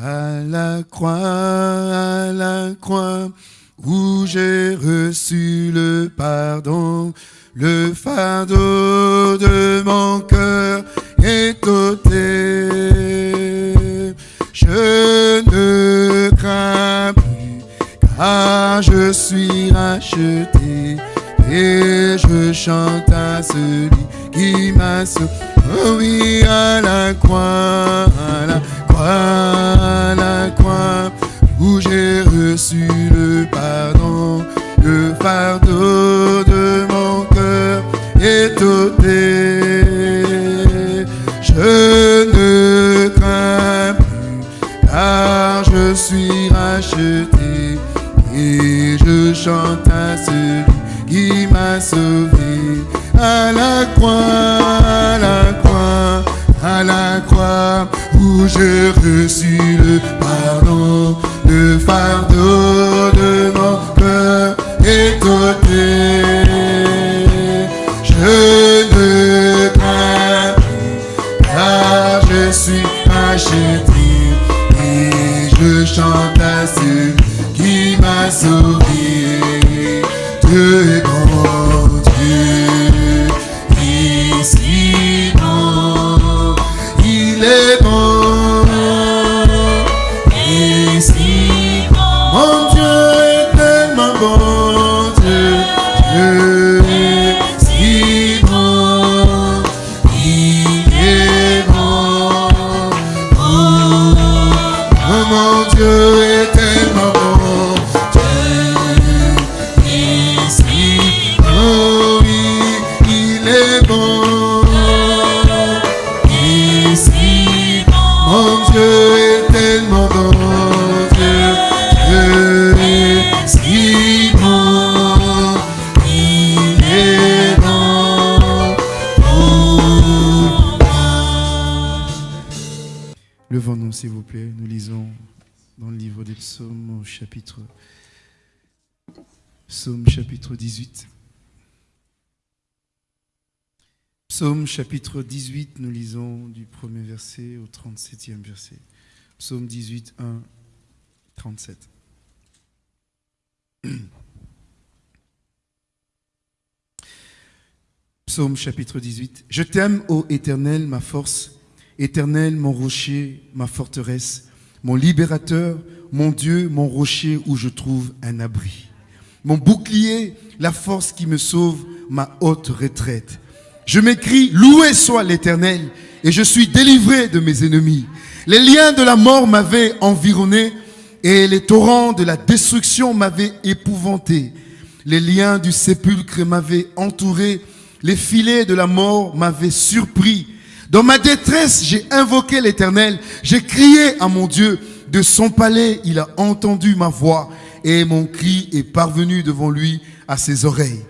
À la croix, à la croix, où j'ai reçu le pardon, le fardeau de mon cœur est ôté. Je ne crains plus, car je suis racheté et je chante à celui qui m'a sauvé. Oh oui, à la croix, à la croix, à la croix, où j'ai reçu le pardon, le fardeau de mon cœur est ôté. Je ne crains plus, car je suis racheté et je chante à celui qui m'a sauvé. À la croix, à la croix, à la croix, où j'ai reçu le pardon, le fardeau de mon cœur est. chapitre 18. Psaume chapitre 18, nous lisons du premier verset au 37e verset. Psaume 18, 1, 37. Psaume chapitre 18. Je t'aime, ô Éternel, ma force, Éternel, mon rocher, ma forteresse, mon libérateur, mon Dieu, mon rocher où je trouve un abri. Mon bouclier, la force qui me sauve, ma haute retraite. Je m'écris, loué soit l'Éternel, et je suis délivré de mes ennemis. Les liens de la mort m'avaient environné, et les torrents de la destruction m'avaient épouvanté. Les liens du sépulcre m'avaient entouré, les filets de la mort m'avaient surpris. Dans ma détresse, j'ai invoqué l'Éternel, j'ai crié à mon Dieu. De son palais, il a entendu ma voix, et mon cri est parvenu devant lui à ses oreilles.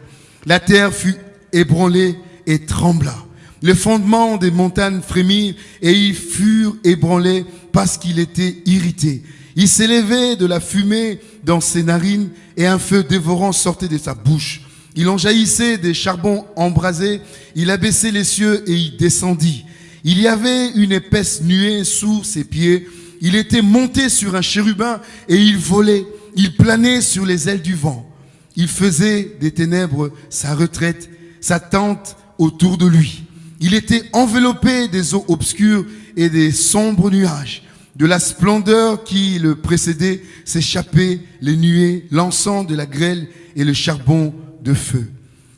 La terre fut ébranlée et trembla. Les fondements des montagnes frémirent et ils furent ébranlés parce qu'il était irrité. Il s'élevait de la fumée dans ses narines et un feu dévorant sortait de sa bouche. Il en jaillissait des charbons embrasés. Il abaissait les cieux et il descendit. Il y avait une épaisse nuée sous ses pieds. Il était monté sur un chérubin et il volait. Il planait sur les ailes du vent. Il faisait des ténèbres sa retraite, sa tente autour de lui. Il était enveloppé des eaux obscures et des sombres nuages. De la splendeur qui le précédait s'échappaient les nuées, l'encens de la grêle et le charbon de feu.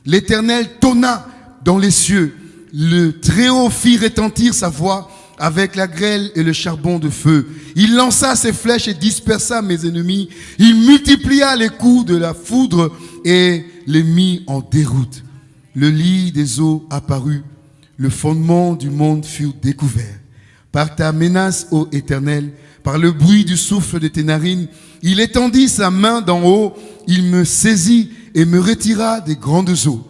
L'Éternel tonna dans les cieux. Le Très-Haut fit retentir sa voix avec la grêle et le charbon de feu. Il lança ses flèches et dispersa mes ennemis. Il multiplia les coups de la foudre et les mit en déroute. Le lit des eaux apparut. Le fondement du monde fut découvert. Par ta menace, ô Éternel, par le bruit du souffle de tes narines, il étendit sa main d'en haut, il me saisit et me retira des grandes eaux.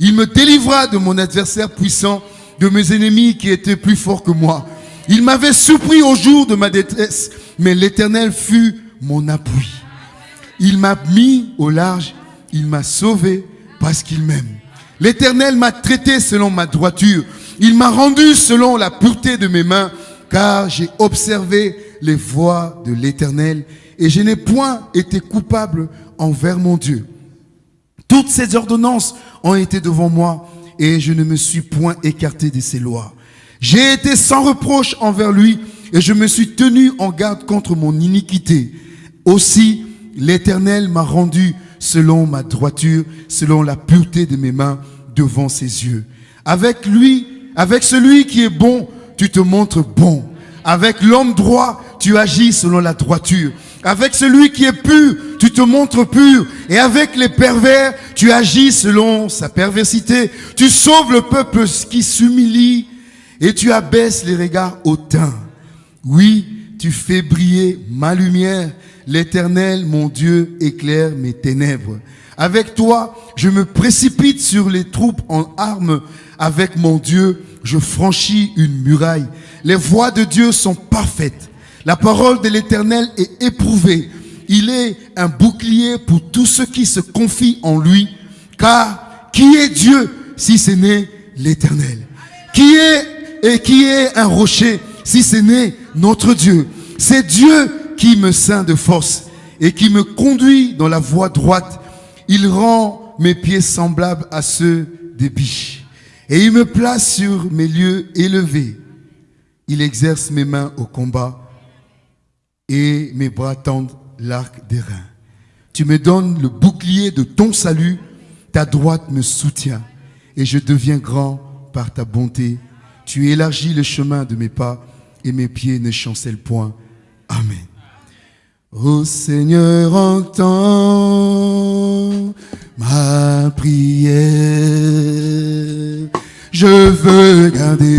Il me délivra de mon adversaire puissant, de mes ennemis qui étaient plus forts que moi. Il m'avait surpris au jour de ma détresse, mais l'Éternel fut mon appui. Il m'a mis au large, il m'a sauvé parce qu'il m'aime. L'Éternel m'a traité selon ma droiture. Il m'a rendu selon la pureté de mes mains, car j'ai observé les voies de l'Éternel et je n'ai point été coupable envers mon Dieu. Toutes ces ordonnances ont été devant moi et je ne me suis point écarté de ses lois. J'ai été sans reproche envers lui et je me suis tenu en garde contre mon iniquité. Aussi, l'Éternel m'a rendu selon ma droiture, selon la pureté de mes mains devant ses yeux. Avec lui, avec celui qui est bon, tu te montres bon. Avec l'homme droit, tu agis selon la droiture. Avec celui qui est pur, tu te montres pur. Et avec les pervers, tu agis selon sa perversité. Tu sauves le peuple qui s'humilie et tu abaisses les regards hautains. Oui, tu fais briller ma lumière. L'éternel, mon Dieu, éclaire mes ténèbres. Avec toi, je me précipite sur les troupes en armes. Avec mon Dieu, je franchis une muraille. Les voies de Dieu sont parfaites. La parole de l'Éternel est éprouvée. Il est un bouclier pour tous ceux qui se confient en lui. Car qui est Dieu si ce n'est l'Éternel? Qui est et qui est un rocher si ce n'est notre Dieu? C'est Dieu qui me ceint de force et qui me conduit dans la voie droite. Il rend mes pieds semblables à ceux des biches. Et il me place sur mes lieux élevés. Il exerce mes mains au combat et mes bras tendent l'arc des reins. Tu me donnes le bouclier de ton salut, ta droite me soutient et je deviens grand par ta bonté. Tu élargis le chemin de mes pas et mes pieds ne chancellent point. Amen. Ô Seigneur, entends ma prière. Je veux garder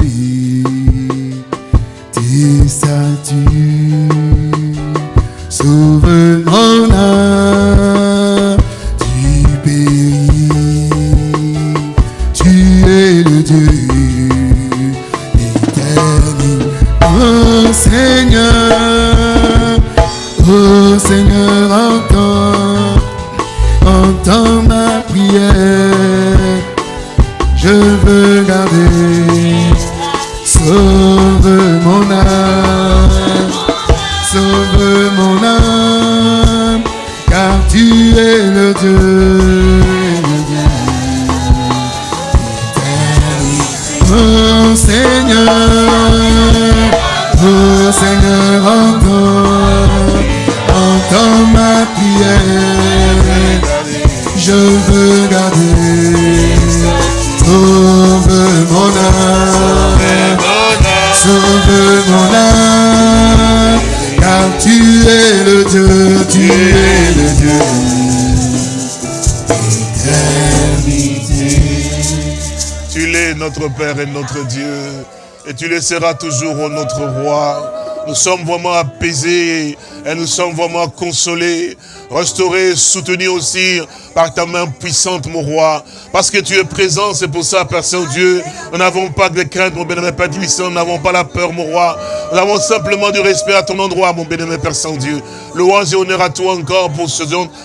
Tu le seras toujours notre roi. Nous sommes vraiment apaisés et nous sommes vraiment consolés, restaurés, soutenus aussi par ta main puissante, mon roi. Parce que tu es présent, c'est pour ça, Père Saint-Dieu, nous n'avons pas de crainte, mon bénémoine Père puissant, nous n'avons pas la peur, mon roi. Nous avons simplement du respect à ton endroit, mon bénémoine Père Saint-Dieu. Louange et honneur à toi encore pour ce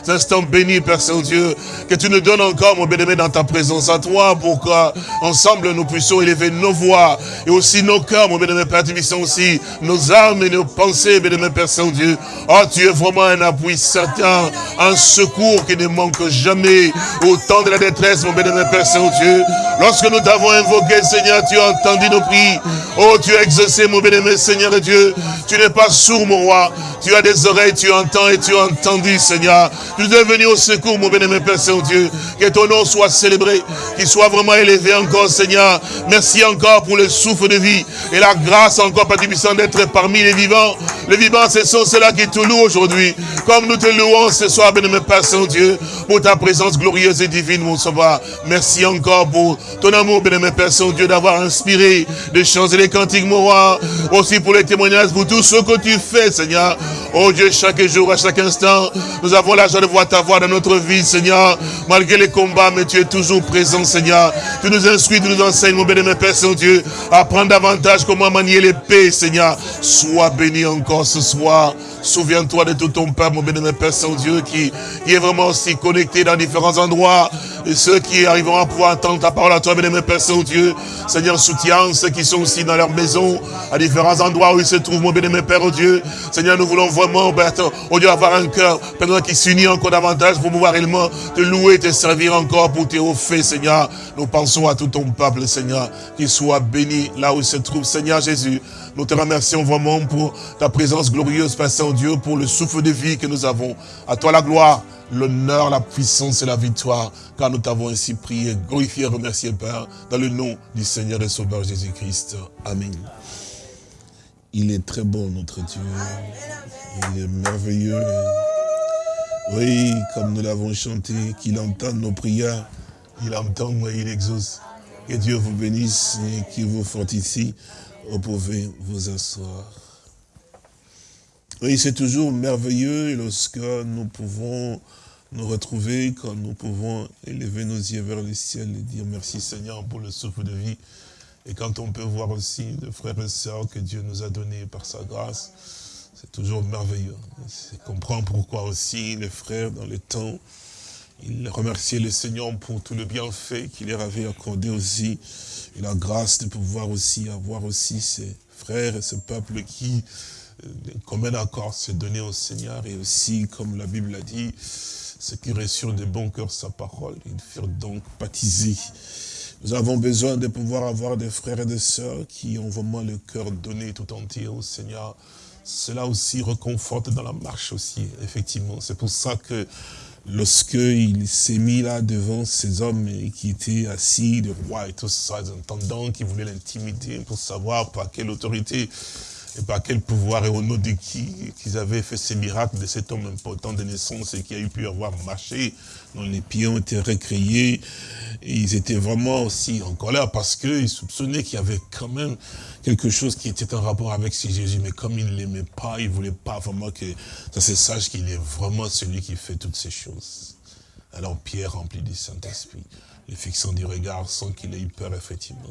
instant béni, Père Saint-Dieu. Que tu nous donnes encore, mon bénémoine, dans ta présence à toi, pour qu'ensemble nous puissions élever nos voix et aussi nos cœurs, mon bénémoine Père puissant aussi, nos âmes et nos pensées, bénémoine Père Saint-Dieu. Oh, tu es vraiment un appui certain, un secours qui ne manque jamais au temps de la détresse, mon bénémoine Père Saint-Dieu. Lorsque nous t'avons invoqué, Seigneur, tu as entendu nos prières. Oh, tu as exaucé, mon bénémoine Seigneur Dieu. Tu n'es pas sourd, mon roi. Tu as des oreilles, tu entends et tu as entendu, Seigneur. Tu es venu au secours, mon bénémoine Père Saint-Dieu. Que ton nom soit célébré, qu'il soit vraiment élevé encore, Seigneur. Merci encore pour le souffle de vie et la grâce encore, Père d'être parmi les vivants. Les vivants, ce sont ceux-là qui te louent aujourd'hui. Comme nous te louons ce soir, bénémoine Père Saint-Dieu, pour ta présence glorieuse et divine, mon sauveur. Merci encore pour ton amour, bénémoine Père Saint-Dieu, d'avoir inspiré chants et des cantiques, mon roi. Aussi pour les témoignages, pour tout ce que tu fais, Seigneur. Oh Dieu, chaque jour, à chaque instant, nous avons la joie de voir ta voix dans notre vie, Seigneur. Malgré les combats, mais tu es toujours présent, Seigneur. Tu nous instruis, tu nous enseignes, mon bénémoine Père Saint-Dieu, à apprendre davantage comment manier l'épée, Seigneur. Sois béni encore ce soir. Souviens-toi de tout ton peuple, mon bénémoine Père Saint-Dieu, qui, qui est vraiment aussi connecté dans différents endroits. Et ceux qui arriveront à pouvoir entendre ta parole à toi, bénémoine Père Saint-Dieu. Seigneur, soutiens ceux qui sont aussi dans leur maison, à différents endroits où ils se trouvent, mon bénémoine Père, oh Dieu. Seigneur, nous voulons vraiment, oh Dieu, avoir un cœur, Père, qui s'unit encore davantage pour pouvoir réellement te louer, te servir encore pour tes hauts Seigneur. Nous pensons à tout ton peuple, Seigneur, qui soit béni là où il se trouve, Seigneur Jésus. Nous te remercions vraiment pour ta présence glorieuse, Père Saint-Dieu, pour le souffle de vie que nous avons. À toi la gloire, l'honneur, la puissance et la victoire, car nous t'avons ainsi prié, glorifié, remercié, Père, dans le nom du Seigneur et Sauveur Jésus-Christ. Amen. Il est très bon, notre Dieu. Il est merveilleux. Oui, comme nous l'avons chanté, qu'il entende nos prières. Il entend, et il exauce. Que Dieu vous bénisse et qu'il vous fortifie. Vous pouvez vous asseoir. Oui, c'est toujours merveilleux lorsque nous pouvons nous retrouver, quand nous pouvons élever nos yeux vers le ciel et dire merci Seigneur pour le souffle de vie. Et quand on peut voir aussi les frères et sœurs que Dieu nous a donnés par sa grâce, c'est toujours merveilleux. C'est comprendre pourquoi aussi les frères dans le temps, ils remerciaient le Seigneur pour tout le bienfait qu'il leur avait accordé aussi et la grâce de pouvoir aussi avoir aussi ces frères et ce peuple qui, euh, comme un accord, se donner au Seigneur et aussi, comme la Bible a dit, ceux qui reçurent de bon cœur sa parole, ils furent donc baptisés. Nous avons besoin de pouvoir avoir des frères et des sœurs qui ont vraiment le cœur donné tout entier au Seigneur. Cela aussi reconforte dans la marche aussi, effectivement. C'est pour ça que lorsqu'il s'est mis là devant ces hommes qui étaient assis, le roi et tout ça, les intendants qui voulaient l'intimider pour savoir par quelle autorité et par quel pouvoir et au nom de qui qu'ils avaient fait ces miracles de cet homme important de naissance et qui a eu pu avoir marché, dont les pieds ont été recréés. Et ils étaient vraiment aussi en colère parce qu'ils soupçonnaient qu'il y avait quand même quelque chose qui était en rapport avec ce Jésus. Mais comme ils ne l'aimaient pas, ils ne voulaient pas vraiment que ça se sache qu'il est vraiment celui qui fait toutes ces choses. Alors Pierre, rempli du Saint-Esprit, le fixant du regard sans qu'il ait eu peur, effectivement.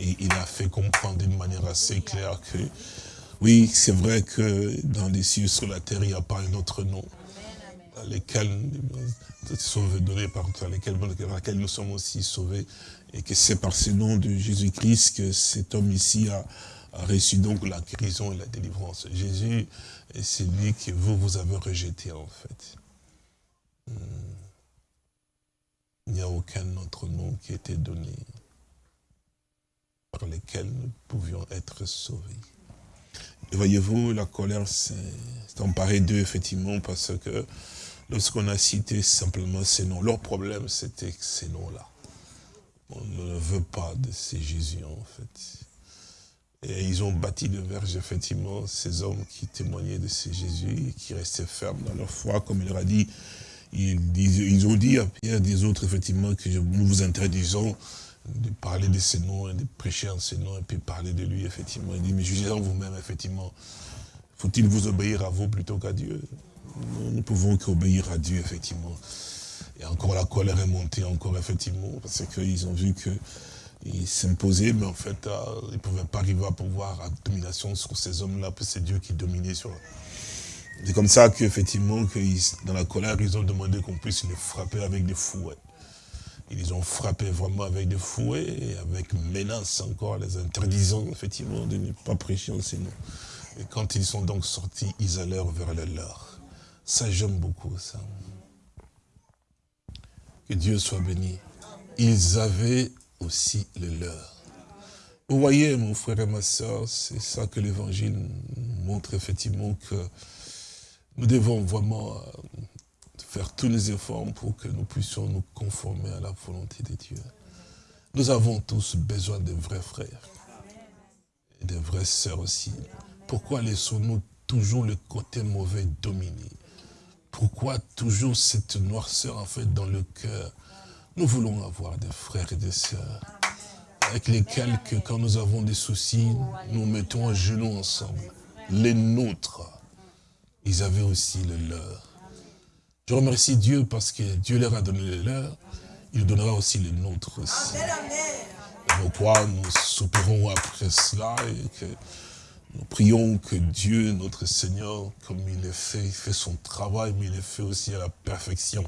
Et il a fait comprendre d'une manière assez claire que, oui, c'est vrai que dans les cieux, sur la terre, il n'y a pas un autre nom dans lesquels, donnés par lesquels, nous sommes aussi sauvés, et que c'est par ce nom de Jésus-Christ que cet homme ici a, reçu donc la guérison et la délivrance. Jésus est celui que vous, vous avez rejeté en fait. Hmm. Il n'y a aucun autre nom qui a été donné par lesquels nous pouvions être sauvés. Et voyez-vous, la colère s'est emparée d'eux, effectivement, parce que lorsqu'on a cité simplement ces noms, leur problème, c'était ces noms-là. On ne veut pas de ces Jésus, en fait. Et ils ont bâti de verge, effectivement, ces hommes qui témoignaient de ces Jésus, et qui restaient fermes dans leur foi, comme il leur a dit. Ils, ont dit à Pierre des autres, effectivement, que nous vous interdisons de parler de ses noms et de prêcher en ses noms et puis parler de lui, effectivement. Il dit, mais jugez en vous-même, effectivement. Faut-il vous obéir à vous plutôt qu'à Dieu? Nous ne pouvons qu'obéir à Dieu, effectivement. Et encore la colère est montée, encore, effectivement, parce qu'ils ont vu que il s'imposait, mais en fait, euh, ils ne pouvaient pas arriver à pouvoir la domination sur ces hommes-là, puis c'est Dieu qui dominait sur C'est comme ça qu'effectivement, dans la colère, ils ont demandé qu'on puisse les frapper avec des fouets. Ils ont frappé vraiment avec des fouets et avec menace encore, les interdisant effectivement de ne pas prêcher en ces. Et quand ils sont donc sortis, ils allèrent vers le leur. Ça, j'aime beaucoup ça. Que Dieu soit béni. Ils avaient aussi le leur. Vous voyez, mon frère et ma soeur, c'est ça que l'évangile montre effectivement que nous devons vraiment euh, faire tous les efforts pour que nous puissions nous conformer à la volonté de Dieu. Nous avons tous besoin de vrais frères et de vraies sœurs aussi. Pourquoi laissons-nous toujours le côté mauvais dominer? Pourquoi toujours cette noirceur en fait dans le cœur? Nous voulons avoir des frères et des sœurs avec lesquels que quand nous avons des soucis, nous mettons à genoux ensemble. Les nôtres, ils avaient aussi le leur. Je remercie Dieu parce que Dieu leur a donné le leur, il donnera aussi les nôtres aussi. Et pourquoi nous soupirons après cela et que Nous prions que Dieu, notre Seigneur, comme il est fait, il fait son travail, mais il est fait aussi à la perfection.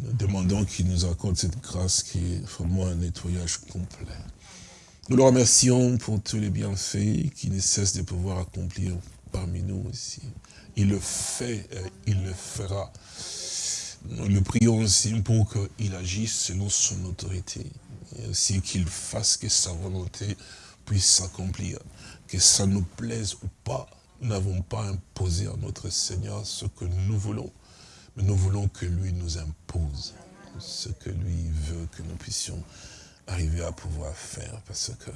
Nous demandons qu'il nous accorde cette grâce qui est vraiment un nettoyage complet. Nous le remercions pour tous les bienfaits qui ne cessent de pouvoir accomplir parmi nous ici. Il le fait, il le fera. Nous le prions aussi pour qu'il agisse selon son autorité. Et aussi qu'il fasse que sa volonté puisse s'accomplir. Que ça nous plaise ou pas, nous n'avons pas imposé à notre Seigneur ce que nous voulons. Mais nous voulons que lui nous impose ce que lui veut que nous puissions arriver à pouvoir faire, parce que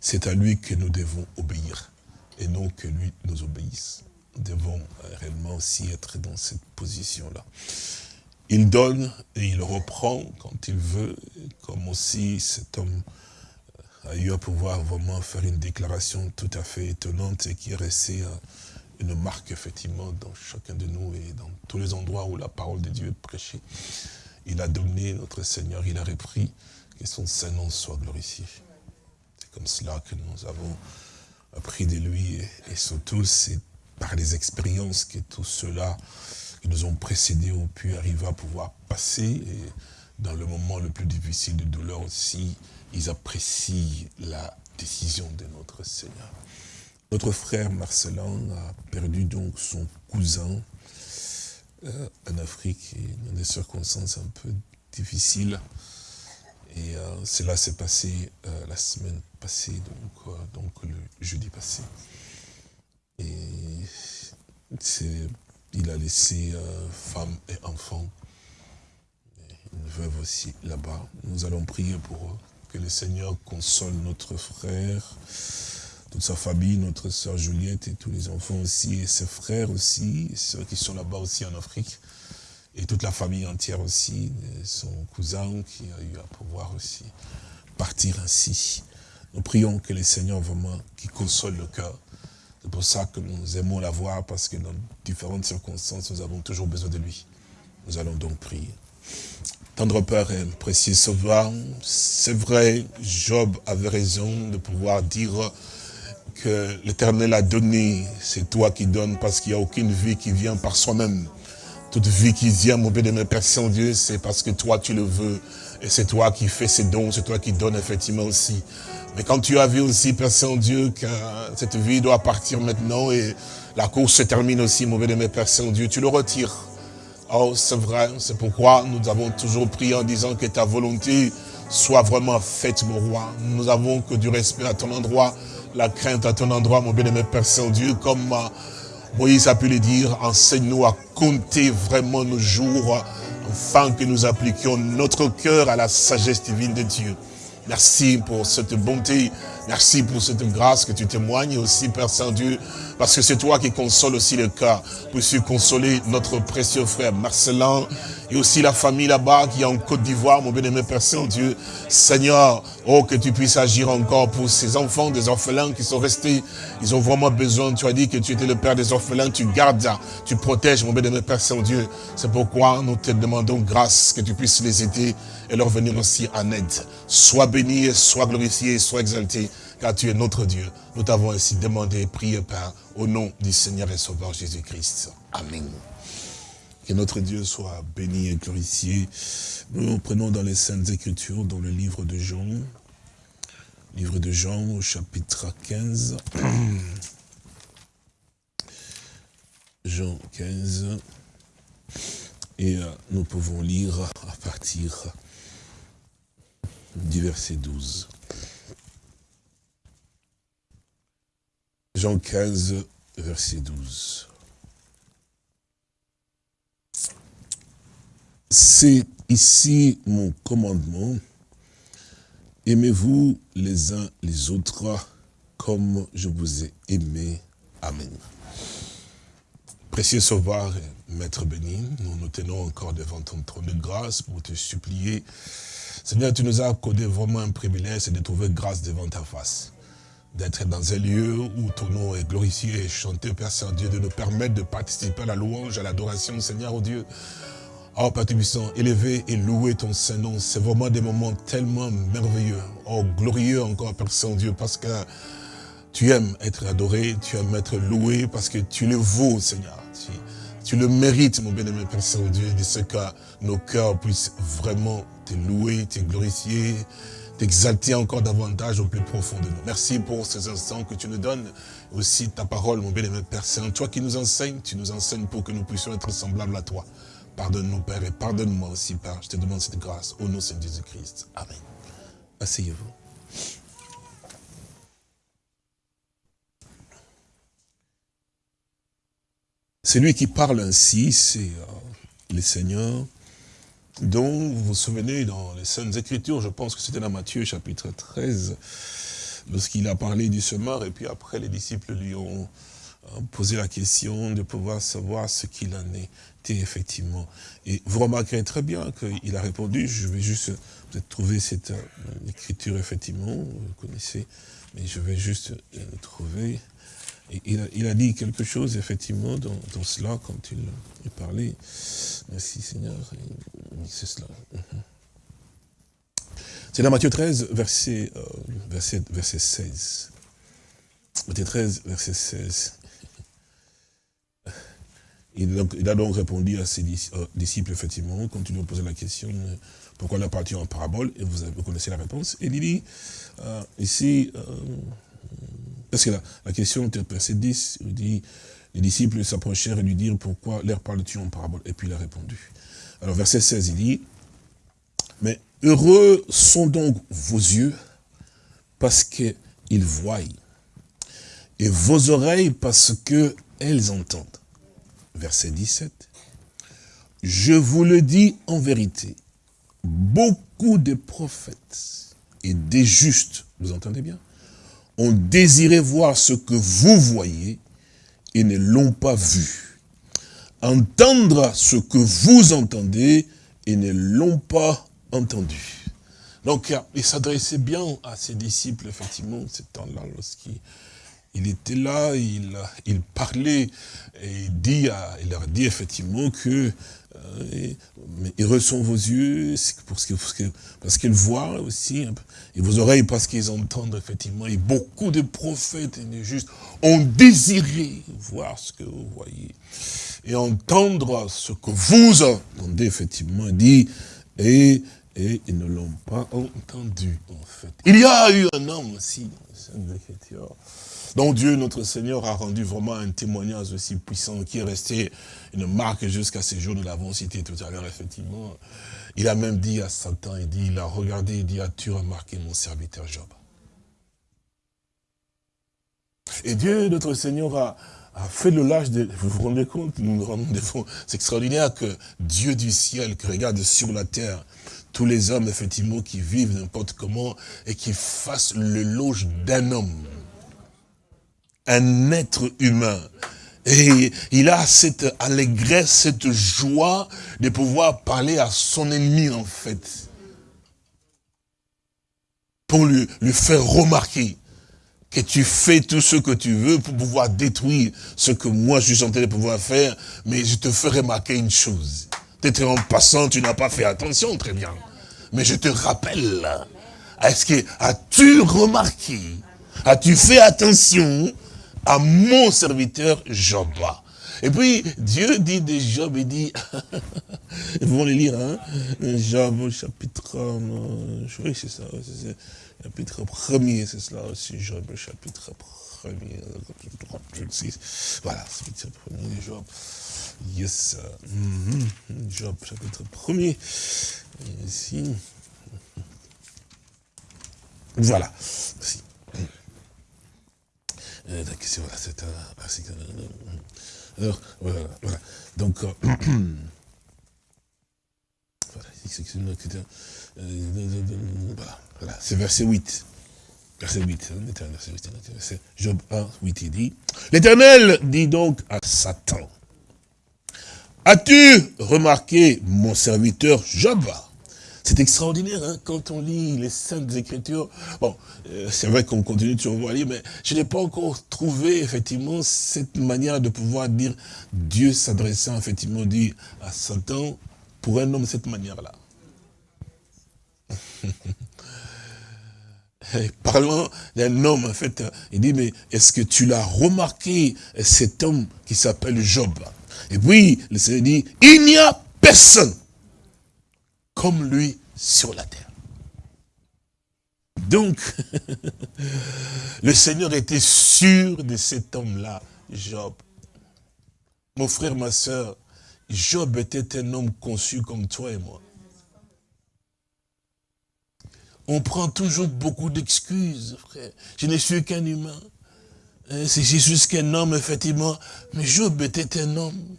c'est à lui que nous devons obéir, et non que lui nous obéisse. Nous devons réellement aussi être dans cette position-là. Il donne et il reprend quand il veut, comme aussi cet homme a eu à pouvoir vraiment faire une déclaration tout à fait étonnante et qui est restée une marque effectivement dans chacun de nous et dans tous les endroits où la parole de Dieu est prêchée. Il a donné notre Seigneur, il a repris, que son Saint-Nom soit glorifié. C'est comme cela que nous avons appris de lui, et, surtout c'est par les expériences que tous ceux-là qui nous ont précédés ont pu arriver à pouvoir passer, et dans le moment le plus difficile de douleur aussi, ils apprécient la décision de notre Seigneur. Notre frère Marcelin a perdu donc son cousin euh, en Afrique, et dans des circonstances un peu difficiles. Et euh, cela s'est passé euh, la semaine passée, donc, euh, donc le jeudi passé. Et il a laissé femme et enfant, une veuve aussi là-bas. Nous allons prier pour eux, que le Seigneur console notre frère, toute sa famille, notre sœur Juliette et tous les enfants aussi, et ses frères aussi, ceux qui sont là-bas aussi en Afrique et toute la famille entière aussi, son cousin qui a eu à pouvoir aussi partir ainsi. Nous prions que le Seigneur vraiment qui console le cœur. C'est pour ça que nous aimons la voir, parce que dans différentes circonstances, nous avons toujours besoin de lui. Nous allons donc prier. Tendre Père et précieux Sauveur, c'est vrai, Job avait raison de pouvoir dire que l'Éternel a donné, c'est toi qui donnes, parce qu'il n'y a aucune vie qui vient par soi-même. Toute vie qui vient, mon bien-aimé Père Saint-Dieu, c'est parce que toi tu le veux. Et c'est toi qui fais ces dons, c'est toi qui donnes effectivement aussi. Mais quand tu as vu aussi, Père Saint-Dieu, que cette vie doit partir maintenant et la course se termine aussi, mon bien-aimé Père Saint-Dieu, tu le retires. Oh, c'est vrai, c'est pourquoi nous avons toujours prié en disant que ta volonté soit vraiment faite, mon roi. Nous avons que du respect à ton endroit, la crainte à ton endroit, mon bien-aimé Père Saint-Dieu, comme Moïse a pu le dire, enseigne-nous à compter vraiment nos jours, afin que nous appliquions notre cœur à la sagesse divine de Dieu. Merci pour cette bonté, merci pour cette grâce que tu témoignes aussi, Père Saint-Dieu, parce que c'est toi qui consoles aussi le cœur. Puisses consoler notre précieux frère Marcelin et aussi la famille là-bas qui est en Côte d'Ivoire, mon bien-aimé Père Saint-Dieu. Seigneur, oh, que tu puisses agir encore pour ces enfants, des orphelins qui sont restés. Ils ont vraiment besoin. Tu as dit que tu étais le Père des orphelins. Tu gardes, tu protèges, mon bien-aimé Père Saint-Dieu. C'est pourquoi nous te demandons grâce que tu puisses les aider et leur venir aussi en aide. Sois béni, sois glorifié, sois exalté car tu es notre Dieu. Nous t'avons ainsi demandé et prié, Père, au nom du Seigneur et Sauveur Jésus-Christ. Amen. Que notre Dieu soit béni et glorifié. Nous prenons dans les Saintes Écritures, dans le livre de Jean, livre de Jean au chapitre 15. Jean 15. Et euh, nous pouvons lire à partir du verset 12. Jean 15, verset 12. C'est ici mon commandement. Aimez-vous les uns les autres comme je vous ai aimé. Amen. Précieux Sauveur Maître béni, nous nous tenons encore devant ton trône de grâce pour te supplier. Seigneur, tu nous as accordé vraiment un privilège, de trouver grâce devant ta face d'être dans un lieu où ton nom est glorifié et chanté, Père Saint-Dieu, de nous permettre de participer à la louange, à l'adoration, Seigneur, au Dieu. Oh, Père Tubissant, élever et louer ton Saint-Nom, c'est vraiment des moments tellement merveilleux, oh, glorieux encore, Père Saint-Dieu, parce que Tu aimes être adoré, tu aimes être loué parce que tu le vaux, Seigneur. Tu, le mérites, mon bien-aimé Père Saint-Dieu, de ce que nos cœurs puissent vraiment te louer, te glorifier, t'exalter encore davantage au plus profond de nous. Merci pour ces instants que tu nous donnes, aussi ta parole, mon bien-aimé Père Saint. Toi qui nous enseignes, tu nous enseignes pour que nous puissions être semblables à toi. Pardonne-nous, Père, et pardonne-moi aussi, Père. Je te demande cette grâce au nom de Jésus-Christ. Amen. Asseyez-vous. Celui qui parle ainsi, c'est euh, le Seigneur, dont vous vous souvenez dans les Saintes Écritures, je pense que c'était dans Matthieu chapitre 13, lorsqu'il a parlé du semeur, et puis après les disciples lui ont euh, posé la question de pouvoir savoir ce qu'il en était effectivement. Et vous remarquerez très bien qu'il a répondu, je vais juste peut-être trouver cette euh, écriture effectivement, vous connaissez, mais je vais juste trouver il a, dit quelque chose, effectivement, dans, cela, quand il, parlait. Merci Seigneur, c'est cela. Mhm. C'est dans Matthieu 13, verset, euh, verset, verset 16. Matthieu 13, verset 16. Il, a donc répondu à ses euh, disciples, effectivement, quand ils lui ont posé la question, euh, pourquoi la partie en parabole, et vous, connaissez la réponse. Et il dit, ici, parce que la, question était verset 10, il dit, les disciples s'approchèrent et lui dirent, pourquoi leur parles-tu en parabole? Et puis il a répondu. Alors verset 16, il dit, mais heureux sont donc vos yeux parce qu'ils voient, et vos oreilles parce qu'elles entendent. Verset 17, je vous le dis en vérité, beaucoup de prophètes et des justes, vous entendez bien? Ont désiré voir ce que vous voyez et ne l'ont pas vu. Entendre ce que vous entendez et ne l'ont pas entendu. Donc, il s'adressait bien à ses disciples, effectivement, ce temps-là, lorsqu'il était là, il, parlait et il leur dit effectivement que euh, mais heureux sont vos yeux parce qu'ils parce voient aussi, et vos oreilles parce qu'ils entendent effectivement. Et beaucoup de prophètes et de justes ont désiré voir ce que vous voyez et entendre ce que vous entendez effectivement dit et, et ils ne l'ont pas entendu en fait. Il y a eu un homme aussi dans dont Dieu, notre Seigneur, a rendu vraiment un témoignage aussi puissant, qui est resté une marque jusqu'à ces jours, nous l'avons cité tout à l'heure, effectivement. Il a même dit à Satan, il dit, il a regardé, il dit, as-tu remarqué mon serviteur Job? Et Dieu, notre Seigneur, a, fait le lâche de... Vous vous rendez compte nous nous rendons des C'est extraordinaire que Dieu du ciel, qui regarde sur la terre, tous les hommes, effectivement, qui vivent n'importe comment, et qui fassent le loge d'un homme un être humain. Et il a cette allégresse, cette joie de pouvoir parler à son ennemi, en fait. Pour lui, faire remarquer que tu fais tout ce que tu veux pour pouvoir détruire ce que moi je suis en train de pouvoir faire, mais je te fais remarquer une chose. Peut-être en passant, tu n'as pas fait attention, très bien. Mais je te rappelle, est-ce que as-tu remarqué, as-tu fait attention à mon serviteur Job. Et puis, Dieu dit de Job, il dit, vous vont lire, hein, Job, chapitre, euh, oui, c'est ça, chapitre premier, c'est cela aussi, Job, chapitre premier, voilà, chapitre premier, Job, yes, -hmm. Job, chapitre premier, ici, voilà. Euh, voilà, c'est un Alors, voilà, voilà. Donc, euh, voilà, c'est verset 8. Verset 8, verset Job 1, 8, il dit, l'Éternel dit donc à Satan, as-tu remarqué mon serviteur Job? C'est extraordinaire hein, quand on lit les Saintes Écritures. Bon, euh, c'est vrai qu'on continue de survoir lire, mais je n'ai pas encore trouvé effectivement cette manière de pouvoir dire Dieu s'adressant effectivement dit à Satan pour un homme de cette manière-là. parlant d'un homme, en fait, il dit, mais est-ce que tu l'as remarqué, cet homme qui s'appelle Job? Et puis, le Seigneur dit, il n'y a personne comme lui sur la terre. Donc, le Seigneur était sûr de cet homme-là, Job. Mon frère, ma soeur, Job était un homme conçu comme toi et moi. On prend toujours beaucoup d'excuses, frère. Je ne suis qu'un humain. Hein, c'est juste qu'un homme, effectivement. Mais Job était un homme.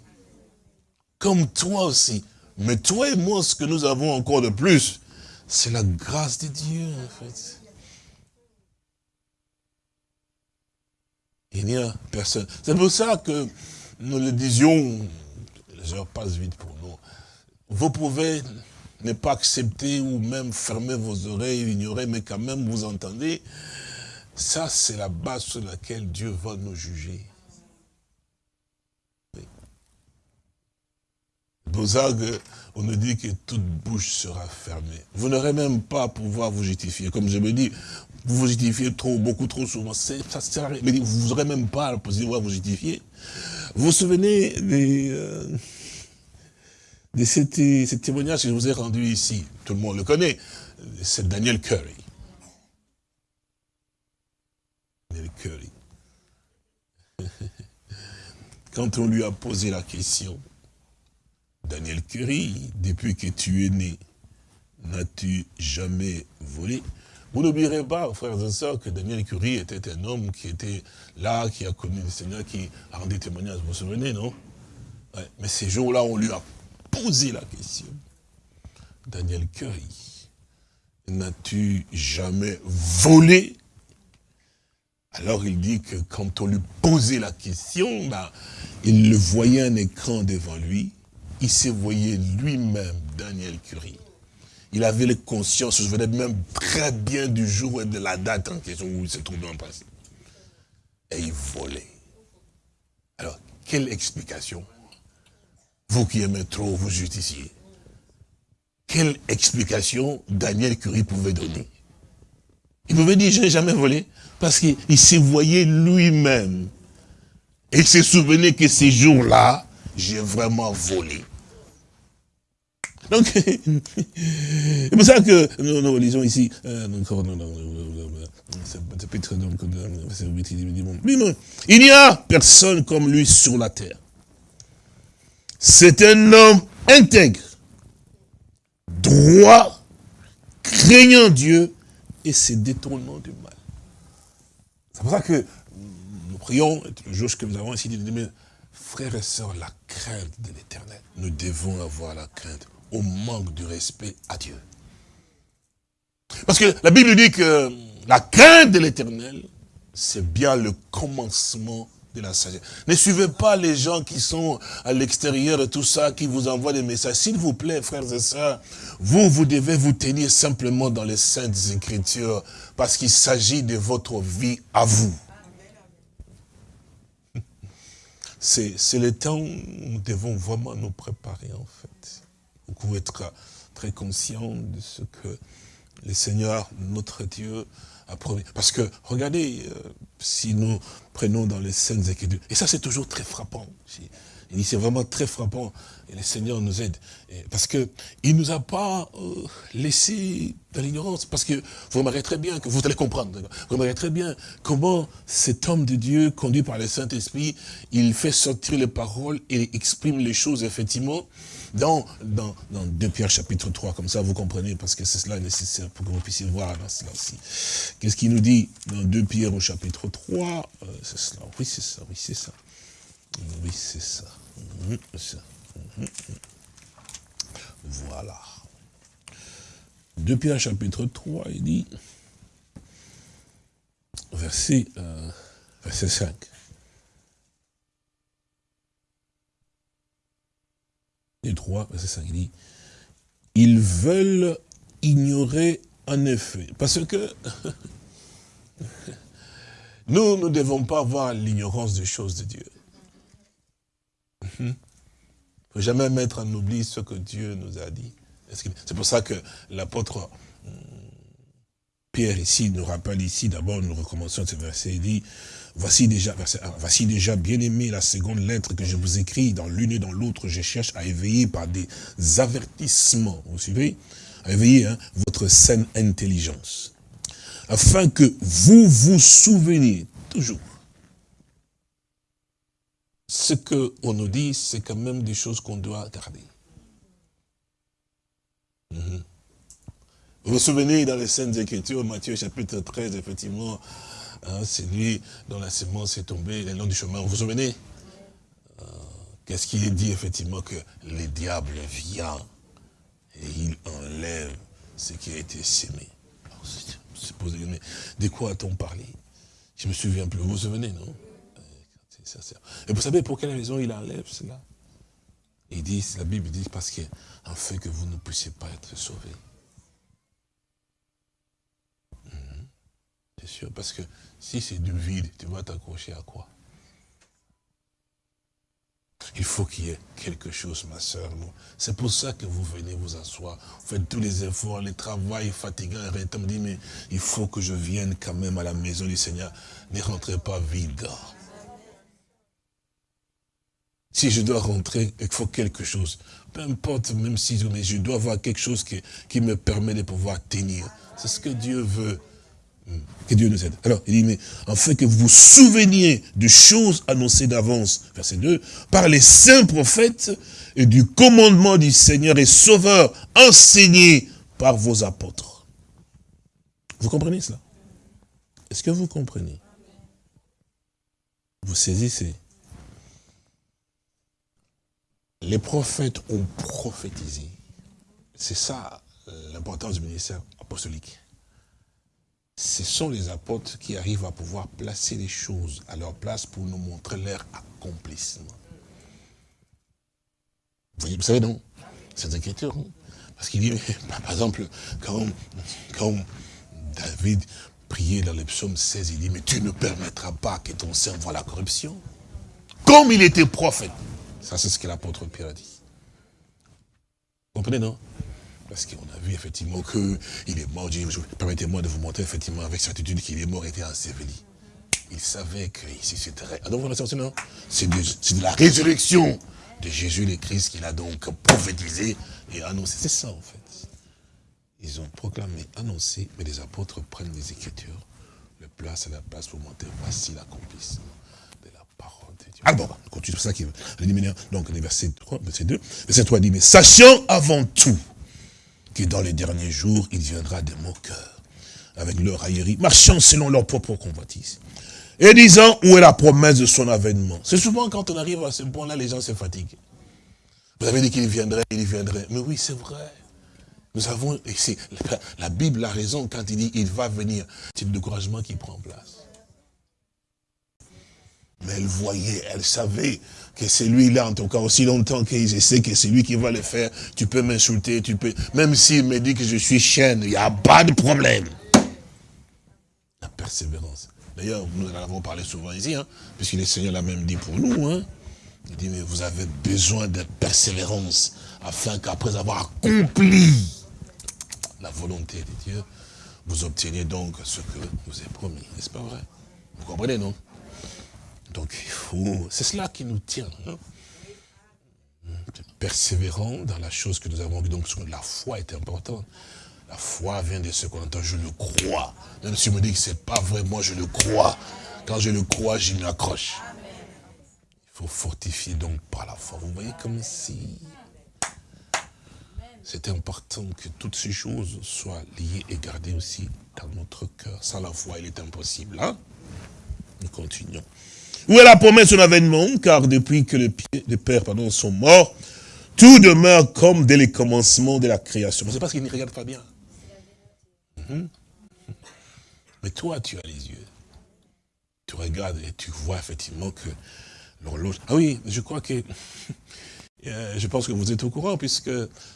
Comme toi aussi. Mais toi et moi, ce que nous avons encore de plus, c'est la grâce de Dieu, en fait. Il n'y a personne. C'est pour ça que nous le disions, les heures passent vite pour nous. Vous pouvez ne pas accepter ou même fermer vos oreilles, ignorer, mais quand même vous entendez. Ça, c'est la base sur laquelle Dieu va nous juger. C'est on nous dit que toute bouche sera fermée. Vous n'aurez même pas à pouvoir vous justifier. Comme je me dis, vous vous justifiez trop, beaucoup trop souvent. Ça sert à rien. Mais vous n'aurez même pas à pouvoir vous justifier. Vous vous souvenez des, euh, de ce témoignage que je vous ai rendu ici? Tout le monde le connaît. C'est Daniel Curry. Daniel Curry. Quand on lui a posé la question, Daniel Curry, depuis que tu es né, n'as-tu jamais volé? Vous n'oublierez pas, frères et sœurs, que Daniel Curie était un homme qui était là, qui a connu le Seigneur, qui a rendu témoignage. Vous vous souvenez, non? Mais ces jours-là, on lui a posé la question. Daniel Curry, n'as-tu jamais volé? Alors il dit que quand on lui posait la question, il le voyait un écran devant lui, il se voyait lui-même, Daniel Curie. Il avait les consciences, je venais même très bien du jour et de la date en question où il se trouvait en passé. Et il volait. Alors, quelle explication? Vous qui aimez trop vous justicier. Quelle explication Daniel Curie pouvait donner? Il pouvait dire, je n'ai jamais volé. Parce qu'il se voyait lui-même. Et il se souvenait que ces jours-là, j'ai vraiment volé. Donc, c'est pour ça que nous, nous lisons ici, il n'y a personne comme lui sur la terre. C'est un homme intègre, droit, craignant Dieu et se détournant du mal. C'est pour ça que nous prions, le jour que nous avons ici, frères et sœurs, la crainte de l'éternel. Nous devons avoir la crainte au manque de respect à Dieu. Parce que la Bible dit que la crainte de l'éternel, c'est bien le commencement de la sagesse. Ne suivez pas les gens qui sont à l'extérieur de tout ça, qui vous envoient des messages. S'il vous plaît, frères et sœurs, vous, vous devez vous tenir simplement dans les saintes écritures, parce qu'il s'agit de votre vie à vous. C'est le temps où nous devons vraiment nous préparer, en fait. Vous pouvez être très conscient de ce que le Seigneur, notre Dieu, a promis. Parce que, regardez, euh, si nous prenons dans les scènes Écritures, et ça c'est toujours très frappant, il dit c'est vraiment très frappant, et le Seigneur nous aide, parce que il nous a pas euh, laissé dans l'ignorance, parce que vous remarquez très bien, que vous allez comprendre, vous remarquez très bien comment cet homme de Dieu, conduit par le Saint-Esprit, il fait sortir les paroles et exprime les choses, effectivement, dans, dans, dans 2 Pierre chapitre 3, comme ça vous comprenez, parce que c'est cela nécessaire pour que vous puissiez voir dans cela aussi. Qu'est-ce qu'il nous dit dans 2 Pierre au chapitre 3 euh, C'est cela, oui c'est ça, oui c'est ça. Oui c'est ça. Mhm, mhm. Voilà. 2 Pierre chapitre 3, il dit, verset, euh, verset 5. Et 3, verset 5, il dit, ils veulent ignorer en effet, parce que nous ne devons pas avoir l'ignorance des choses de Dieu. Il ne faut jamais mettre en oubli ce que Dieu nous a dit. C'est pour ça que l'apôtre Pierre ici nous rappelle ici, d'abord nous recommençons ce verset, il dit, voici déjà, verset 1, voici déjà bien aimé la seconde lettre que je vous écris, dans l'une et dans l'autre, je cherche à éveiller par des avertissements, vous suivez? À éveiller hein, votre saine intelligence, afin que vous vous souveniez toujours. Ce qu'on nous dit, c'est quand même des choses qu'on doit garder. Mhm. Vous vous souvenez dans les scènes Écritures, Matthieu chapitre 13, effectivement, hein, c'est lui dont la sémence est tombée le long du chemin. Vous vous souvenez? Euh, Qu'est-ce qu'il est dit, effectivement, que le diable vient et il enlève ce qui a été sémé. de quoi a-t-on parlé? Je me souviens plus. Vous vous souvenez, non? Et vous savez pour quelle raison il enlève cela? Il dit, la Bible dit, parce qu'en fait que vous ne puissiez pas être sauvés. C'est sûr, parce que si c'est du vide, tu vas t'accrocher à quoi? Il faut qu'il y ait quelque chose, ma soeur. C'est pour ça que vous venez vous asseoir. Vous faites tous les efforts, les travaux fatigants. Et me dit, mais il faut que je vienne quand même à la maison du Seigneur. Ne rentrez pas vide. Si je dois rentrer, il faut quelque chose. Peu importe, même si je dois avoir quelque chose qui me permet de pouvoir tenir. C'est ce que Dieu veut. Que Dieu nous aide. Alors, il dit, mais afin que vous vous souveniez de choses annoncées d'avance, verset 2, par les saints prophètes et du commandement du Seigneur et Sauveur enseigné par vos apôtres. Vous comprenez cela? Est-ce que vous comprenez? Vous saisissez? Les prophètes ont prophétisé. C'est ça l'importance du ministère apostolique ce sont les apôtres qui arrivent à pouvoir placer les choses à leur place pour nous montrer leur accomplissement. Vous, savez, non? C'est écriture. Hein? Parce qu'il dit, par exemple, quand, David priait dans les psaumes 16, il dit, mais tu ne permettras pas que ton sein voit la corruption. Comme il était prophète. Ça, c'est ce que l'apôtre Pierre a dit. Vous comprenez, non? Parce qu'on a vu effectivement qu'il est mort. Permettez-moi de vous montrer effectivement avec certitude qu'il est mort et était enseveli. Il savait que ici c'était... Ah donc C'est de, la résurrection de Jésus le Christ qu'il a donc prophétisé et annoncé. C'est ça en fait. Ils ont proclamé, annoncé, mais les apôtres prennent les Écritures, le placent à la place pour montrer, voici l'accomplissement de la parole de Dieu. Ah bon, on continue, c'est ça qui veut. Donc, les versets 3, verset 2, verset 3 dit, mais sachant avant tout que dans les derniers jours, il viendra des moqueurs, avec leur raillerie, marchant selon leur propre convoitise, et disant où est la promesse de son avènement. C'est souvent quand on arrive à ce point-là, les gens se fatiguent. Vous avez dit qu'il viendrait, il viendrait. Mais oui, c'est vrai. Nous avons, ici, la Bible a raison quand il dit il va venir. C'est le découragement qui prend place. Mais elle voyait, elle savait que c'est lui-là, en tout cas, aussi longtemps qu'il sait que c'est lui qui va le faire. Tu peux m'insulter, tu peux... Même s'il me dit que je suis chaîne, il n'y a pas de problème. La persévérance. D'ailleurs, nous en avons parlé souvent ici, hein, puisque le Seigneur l'a même dit pour nous. Hein. Il dit, mais vous avez besoin de persévérance, afin qu'après avoir accompli la volonté de Dieu, vous obteniez donc ce que vous avez promis. N'est-ce pas vrai? Vous comprenez, non? Donc il faut, c'est cela qui nous tient. Hein. Persévérant dans la chose que nous avons donc la foi est importante. La foi vient de ce qu'on entend, je le crois. Même si on me dit que ce n'est pas vrai, moi je le crois. Quand je le crois, j'y m'accroche. Il faut fortifier donc par la foi. Vous voyez comme si c'était important que toutes ces choses soient liées et gardées aussi dans notre cœur. Sans la foi, il est impossible. Hein? Nous continuons. Où est la promesse de l'avènement Car depuis que les, pères pardon, sont morts, tout demeure comme dès les commencements de la création. C'est parce qu'ils ne regardent pas bien. Mhm. Mais toi, tu as les yeux. Tu regardes et tu vois effectivement que l'horloge... Ah oui, je crois que... Euh, je pense que vous êtes au courant, puisque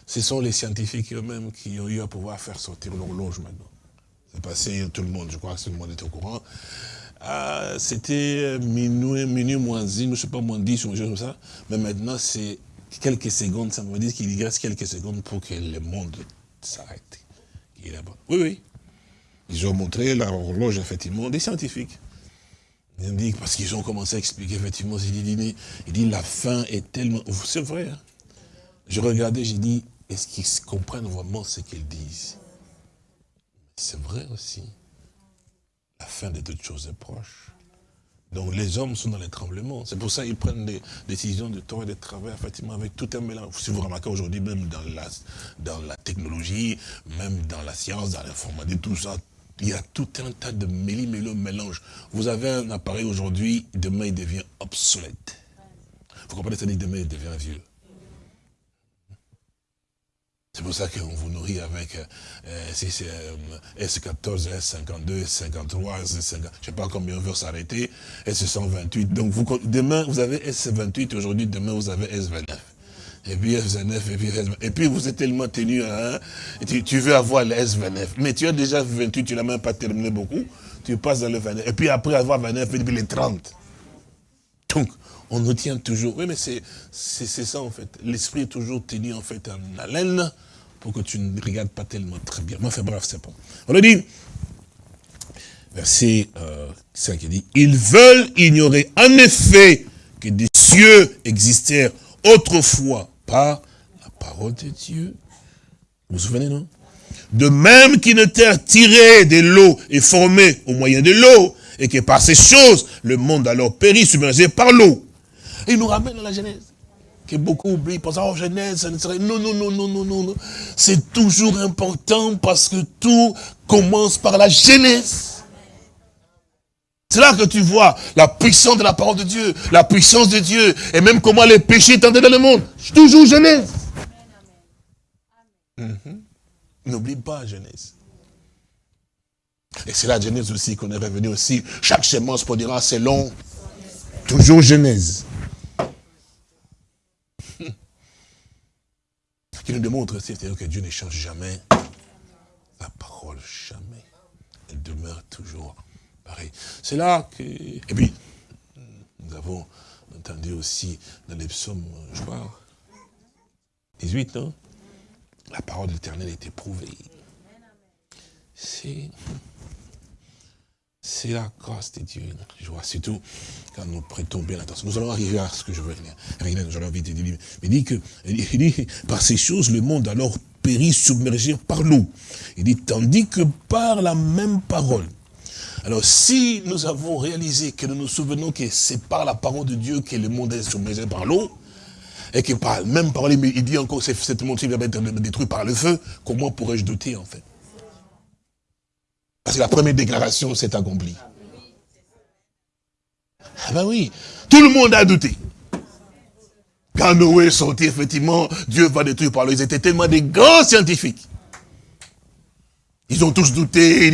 ce sont les scientifiques eux-mêmes qui ont eu à pouvoir faire sortir l'horloge maintenant. C'est passé, tout le monde, je crois que tout le monde est au courant. Ah, c'était minuit, minuit moins 10, je ne sais pas, moins 10 ou quelque chose comme ça. Mais maintenant, c'est quelques secondes, ça me dit qu'il reste quelques secondes pour que le monde s'arrête. Oui, oui. Ils ont montré l'horloge, effectivement, des scientifiques. Ils dit, parce qu'ils ont commencé à expliquer, effectivement, il dit, il dit la fin est tellement... C'est vrai. Hein. Je regardais, j'ai dit, est-ce qu'ils comprennent vraiment ce qu'ils disent? C'est vrai aussi. Fin de toutes choses est proche. Donc les hommes sont dans les tremblements. C'est pour ça qu'ils prennent des décisions de temps et de travail, effectivement, avec tout un mélange. Si vous remarquez aujourd'hui, même dans la, dans la technologie, même dans la science, dans l'informatique, tout ça, il y a tout un tas de mélange. Vous avez un appareil aujourd'hui, demain il devient obsolète. Vous comprenez, dit demain il devient vieux. C'est pour ça qu'on vous nourrit avec euh, S14, S52, S53, S50, je ne sais pas combien on veut s'arrêter, S128. Donc vous, demain, vous avez S28, aujourd'hui, demain, vous avez S29. Et puis S29, et puis S29. Et puis vous êtes tellement tenu tu, tu, veux avoir le S29. Mais tu as déjà 28, tu n'as même pas terminé beaucoup. Tu passes dans le 29. Et puis après avoir 29, et puis les 30. Donc, on nous tient toujours. Oui, mais c'est ça en fait. L'esprit est toujours tenu en fait en haleine pour que tu ne regardes pas tellement très bien. Mais enfin bref, c'est pas. On le dit, verset 5, euh, il dit, ils veulent ignorer en effet que des cieux existèrent autrefois par la parole de Dieu. Vous vous souvenez, non De même qu'une terre tirée de l'eau est formée au moyen de l'eau, et que par ces choses, le monde alors périt submergé par l'eau. Il nous ramène à la Genèse que beaucoup oublient, pensent, oh Genèse, ça ne serait... Non, non, non, non, non, non. C'est toujours important parce que tout commence par la Genèse. C'est là que tu vois la puissance de la parole de Dieu, la puissance de Dieu, et même comment les péchés tendaient dans le monde. Toujours Genèse. Mhm. N'oublie pas Genèse. Et c'est la Genèse aussi qu'on est revenu aussi. Chaque semence produira selon toujours Genèse. Qui nous démontre, c'est-à-dire que Dieu ne change jamais la parole, jamais. Elle demeure toujours pareille. C'est là que... Et puis, nous avons entendu aussi dans les psaumes, je crois, 18, non La parole de l'éternel est éprouvée. C'est... C'est la grâce de Dieu. Je vois surtout quand nous prêtons bien attention. Nous allons arriver à ce que je veux dire. Il dit que, il dit, par ces choses, le monde alors périt submergé par l'eau. Il dit, tandis que par la même parole. Alors, si nous avons réalisé que nous nous souvenons que c'est par la parole de Dieu que le monde est submergé par l'eau, et que par la même parole, il dit encore que cette monde va être détruit par le feu, comment pourrais-je douter, en fait? Parce que la première déclaration s'est accomplie. Ah ben oui, tout le monde a douté. Quand Noé est sorti, effectivement, Dieu va détruire par l'eau. Ils étaient tellement des grands scientifiques. Ils ont tous douté.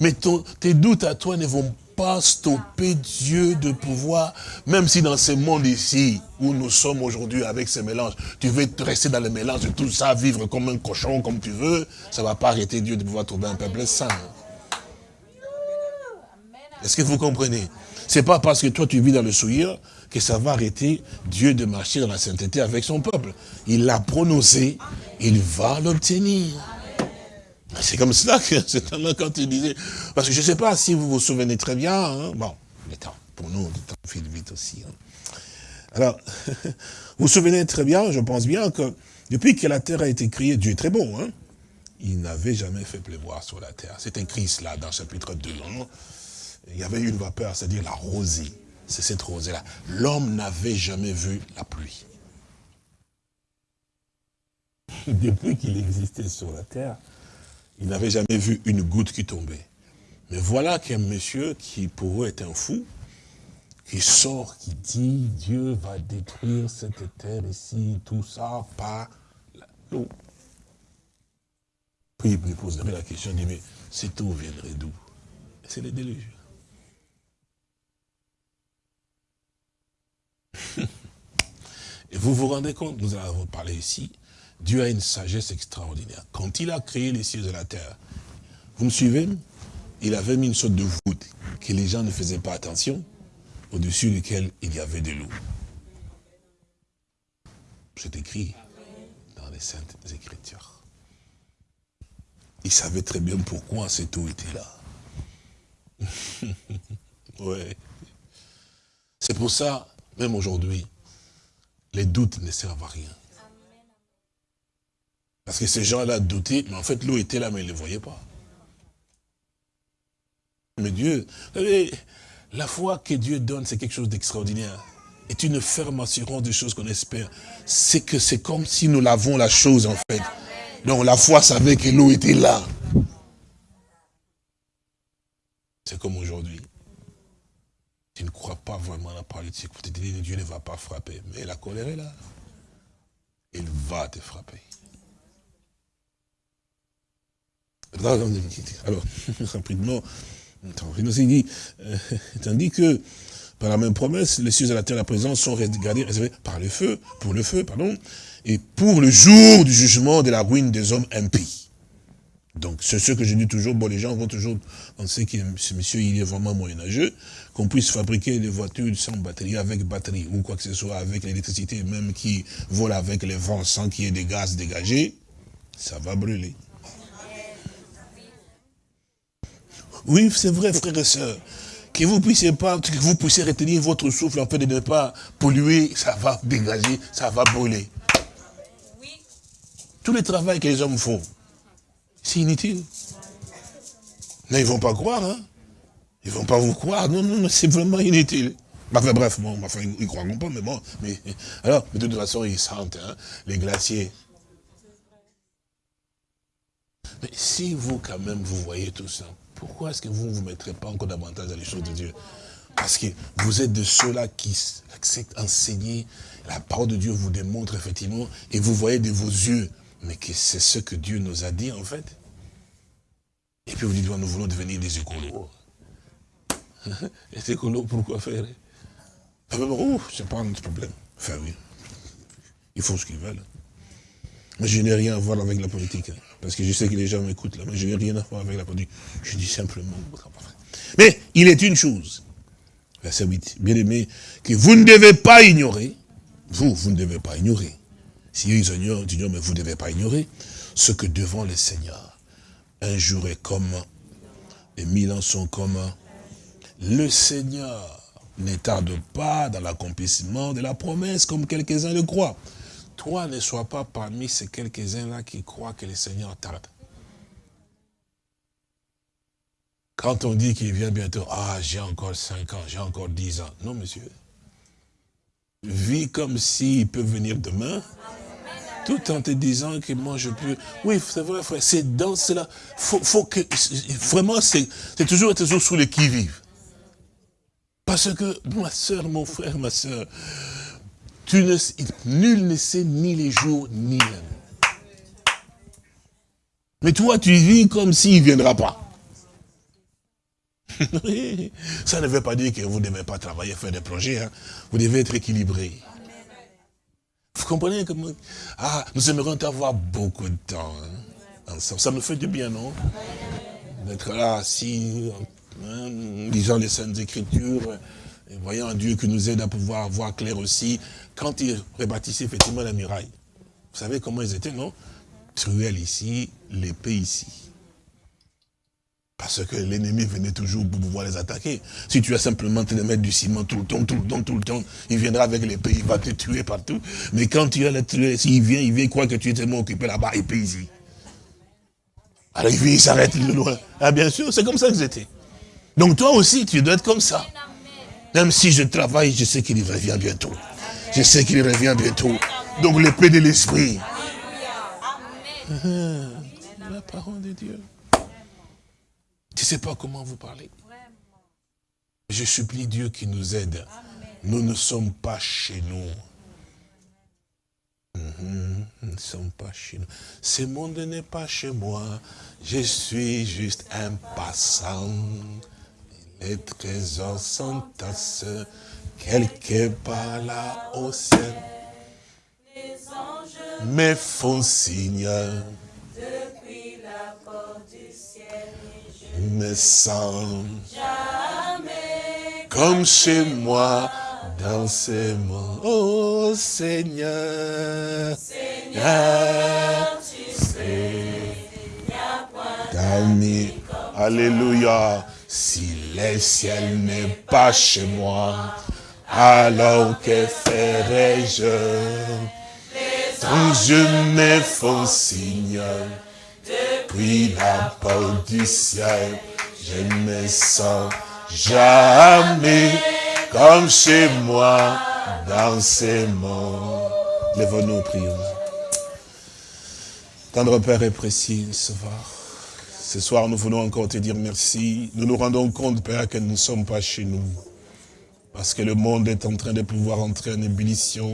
Mais tes doutes à toi ne vont pas stopper Dieu de pouvoir, même si dans ce monde ici, où nous sommes aujourd'hui avec ces mélanges, tu veux rester dans le mélange de tout ça, vivre comme un cochon, comme tu veux, ça ne va pas arrêter Dieu de pouvoir trouver un peuple saint. Est-ce que vous comprenez? C'est pas parce que toi tu vis dans le souillure que ça va arrêter Dieu de marcher dans la sainteté avec son peuple. Il l'a prononcé, il va l'obtenir. C'est comme cela que c'est quand il disait, parce que je ne sais pas si vous vous souvenez très bien, hein. bon, le pour nous, le temps file vite aussi. Hein. Alors, vous vous souvenez très bien, je pense bien que depuis que la terre a été créée, Dieu est très bon, hein, il n'avait jamais fait pleuvoir sur la terre. C'est écrit cela dans chapitre 2 il y avait une vapeur, c'est-à-dire la rosée. C'est cette rosée-là. L'homme n'avait jamais vu la pluie. Depuis qu'il existait sur la terre, il n'avait jamais vu une goutte qui tombait. Mais voilà qu'un monsieur qui pour eux est un fou, qui sort, qui dit, Dieu va détruire cette terre ici, tout ça, par l'eau. Puis il me poserait la question, il dit, mais cette eau viendrait d'où? C'est le déluge. Et vous vous rendez compte, nous avons parlé ici, Dieu a une sagesse extraordinaire. Quand il a créé les cieux et la terre, vous me suivez Il avait mis une sorte de voûte que les gens ne faisaient pas attention, au-dessus duquel il y avait de l'eau. C'est écrit dans les Saintes Écritures. il savait très bien pourquoi cette eau était là. ouais. C'est pour ça, même aujourd'hui, les doutes ne servent à rien. Parce que ces gens-là doutaient, mais en fait l'eau était là, mais ils ne le voyaient pas. Mais Dieu, la foi que Dieu donne, c'est quelque chose d'extraordinaire. Est une ferme assurance des choses qu'on espère. C'est que c'est comme si nous l'avons la chose en fait. Donc la foi savait que l'eau était là. C'est comme aujourd'hui. Tu ne crois pas vraiment à la Dieu. Tu te dis Dieu ne va pas frapper. Mais la colère est là. Il va te frapper. Alors, rapidement, euh, tandis que par la même promesse, les cieux et la terre, la présence sont gardés, réservés par le feu, pour le feu, pardon, et pour le jour du jugement de la ruine des hommes impies. Donc, c'est ce que je dis toujours, bon, les gens vont toujours penser que ce monsieur, il est vraiment moyenâgeux, qu'on puisse fabriquer des voitures sans batterie, avec batterie, ou quoi que ce soit, avec l'électricité, même qui vole avec les vents sans qu'il y ait des gaz dégagés, ça va brûler. Oui, c'est vrai, frères et sœurs. Que vous puissiez pas, que vous puissiez retenir votre souffle en fait de ne pas polluer, ça va dégager, ça va brûler. Tout le travail que les hommes font, c'est inutile. Mais ils ne vont pas croire, hein. Ils vont pas vous croire. Non, non, c'est vraiment inutile. Enfin, bref, bon, enfin, ils ne croiront pas, mais bon. Mais, alors, de toute façon, ils sentent, hein, les glaciers. Mais si vous, quand même, vous voyez tout ça, pourquoi est-ce que vous ne vous mettrez pas encore davantage dans les choses de Dieu? Parce que vous êtes de ceux-là qui acceptent enseigner. La parole de Dieu vous démontre effectivement, et vous voyez de vos yeux, mais que c'est ce que Dieu nous a dit en fait. Et puis vous dites, nous voulons devenir des écolos. Les écolos, pourquoi faire Oh, c'est pas notre problème. Enfin oui, ils font ce qu'ils veulent. Mais je n'ai rien à voir avec la politique. Hein. Parce que je sais que les gens m'écoutent là, mais je n'ai rien à voir avec la politique. Je dis simplement. Mais il est une chose, verset 8, bien aimé, que vous ne devez pas ignorer, vous, vous ne devez pas ignorer. Si eux ils ignorent, mais vous ne devez pas ignorer ce que devant le Seigneur, un jour est comme, et mille ans sont comme, le Seigneur ne tarde pas dans l'accomplissement de la promesse, comme quelques-uns le croient toi ne sois pas parmi ces quelques-uns-là qui croient que le Seigneur tarde. Quand on dit qu'il vient bientôt, ah, j'ai encore 5 ans, j'ai encore 10 ans. Non, monsieur. Vis comme s'il peut venir demain, tout en te disant que moi je peux... Oui, c'est vrai, frère, c'est dans cela. Faut, faut que... Vraiment, c'est toujours, toujours sous les qui-vive. Parce que, ma soeur, mon frère, ma soeur, nul ne sait ni les jours ni l'heure. Mais toi, tu vis comme s'il ne viendra pas. Ça ne veut pas dire que vous ne devez pas travailler, faire des projets. Hein. Vous devez être équilibré. Vous comprenez comment Ah, nous aimerions avoir beaucoup de temps. Hein, Ça nous fait du bien, non? D'être là, assis, hein, lisant les Saintes Écritures, et voyant un Dieu qui nous aide à pouvoir voir clair aussi, quand ils rebâtissaient effectivement la muraille, vous savez comment ils étaient, non? Truelle ici, l'épée ici. Parce que l'ennemi venait toujours pour pouvoir les attaquer. Si tu as simplement te mettre du ciment tout le temps, tout le temps, tout le temps, il viendra avec l'épée, il va te tuer partout. Mais quand tu as la truelle, s'il vient, il vient, il croit que tu es tellement occupé là-bas, épée ici. Alors il vient, il s'arrête de loin. Ah bien sûr, c'est comme ça qu'ils étaient. Donc toi aussi, tu dois être comme ça. Même si je travaille, je sais qu'il revient bientôt. Je sais qu'il revient bientôt. Donc l'épée de l'esprit. La parole de Dieu. Tu ne sais pas comment vous parler. Je supplie Dieu qui nous aide. Nous ne sommes pas chez nous. Mhm, nous ne sommes pas chez nous. Ce monde n'est pas chez moi. Je suis juste un passant. Les trésors s'entassent quelque part là au ciel. Les anges me font signe. Depuis la porte du ciel, je me sens jamais comme chez moi dans ces mots. Oh Seigneur, Seigneur, tu sais, il n'y a point. Alléluia. Si le ciel n'est pas chez moi, alors que ferai-je? Quand je me font signe, depuis la porte du ciel, je me sens jamais comme chez moi dans ces mondes. Lève-nous, prions. Tendre Père et précis, Sauveur. Ce soir, nous voulons encore te dire merci. Nous nous rendons compte, Père, que nous ne sommes pas chez nous. Parce que le monde est en train de pouvoir entrer en ébullition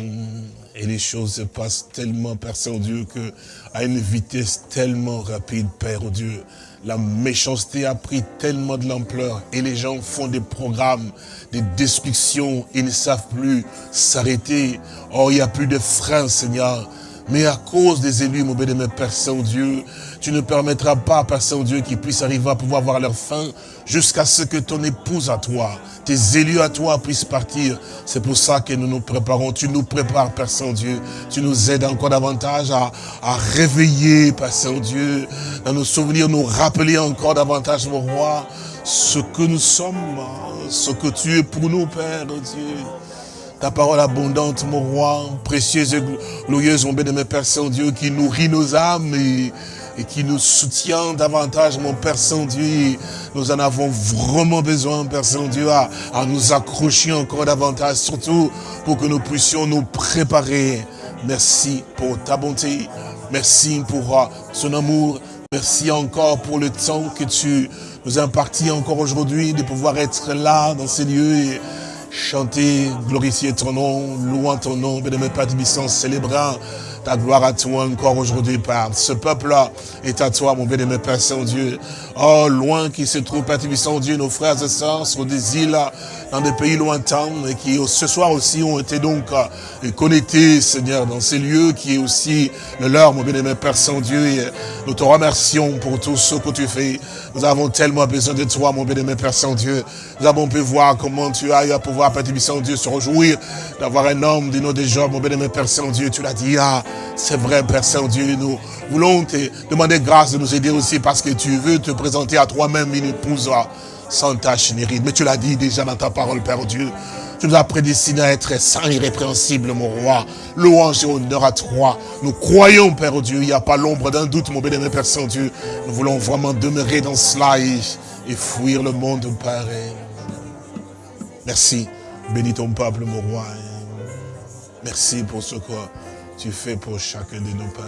et les choses se passent tellement, Père Saint-Dieu, que à une vitesse tellement rapide, Père Dieu, la méchanceté a pris tellement de l'ampleur et les gens font des programmes, des destructions, ils ne savent plus s'arrêter. Oh, il n'y a plus de frein, Seigneur. Mais à cause des élus, mon bénémoine Père Saint-Dieu, tu ne permettras pas, Père Saint-Dieu, qu'ils puissent arriver à pouvoir voir leur fin jusqu'à ce que ton épouse à toi, tes élus à toi puissent partir. C'est pour ça que nous nous préparons. Tu nous prépares, Père Saint-Dieu. Tu nous aides encore davantage à, à réveiller, Père Saint-Dieu, dans nos souvenirs, nous rappeler encore davantage, mon roi, ce que nous sommes, ce que tu es pour nous, Père Dieu ta parole abondante, mon roi, précieuse et glorieuse, mon bien-aimé Père Saint-Dieu, qui nourrit nos âmes et, qui nous soutient davantage, mon Père Saint-Dieu. Nous en avons vraiment besoin, Père Saint-Dieu, à, à nous accrocher encore davantage, surtout pour que nous puissions nous préparer. Merci pour ta bonté, merci pour euh, son amour, merci encore pour le temps que tu nous as imparti encore aujourd'hui de pouvoir être là dans ces lieux et chanter, glorifier ton nom, louant ton nom, bénémoine Père de célébrant ta gloire à toi encore aujourd'hui, Père. Ce peuple-là est à toi, mon bénémoine Père Saint-Dieu. Oh, loin qui se trouve, Père Dieu, nos frères et sœurs sur des îles, dans des pays lointains, et qui ce soir aussi ont été donc euh, connectés, Seigneur, dans ces lieux qui est aussi le leur, mon bénémoine Père Saint-Dieu. Et nous te remercions pour tout ce que tu fais. Nous avons tellement besoin de toi, mon bénémoine Père Saint-Dieu. Nous avons pu voir comment tu as eu à pouvoir, Père Saint-Dieu, se réjouir d'avoir un homme de nos déjà, mon bénémoine Père Saint-Dieu. Tu l'as dit, ah, c'est vrai, Père Saint-Dieu, nous voulons te demander grâce de nous aider aussi parce que tu veux te présenter à toi-même une épouse sans tâche ni ride. Mais tu l'as dit déjà dans ta parole, Père Dieu. Tu nous as prédestinés à être saints, irrépréhensibles, mon roi. Louange et honneur à toi. Nous croyons, Père Dieu, il n'y a pas l'ombre d'un doute, mon bénémoine Père Saint-Dieu. Nous voulons vraiment demeurer dans cela et, fuir le monde, Père. Merci. Bénis ton peuple, mon roi. Merci pour ce que tu fais pour chacun de nos pères.